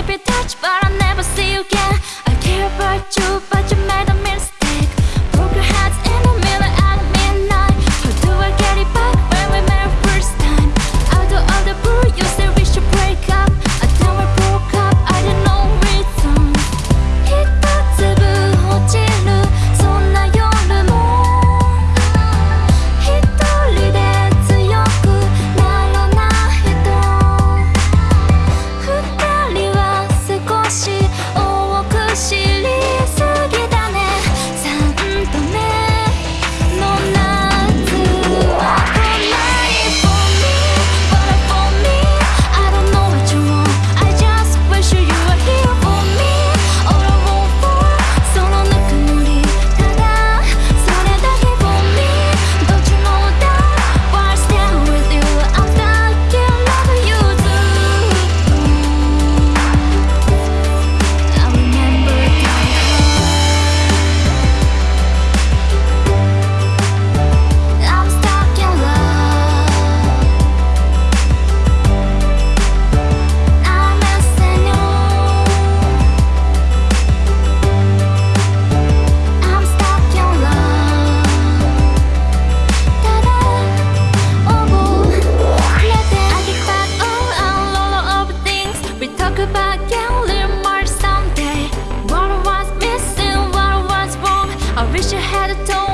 it You touch but I'll never see you again. I care about you I wish I had a told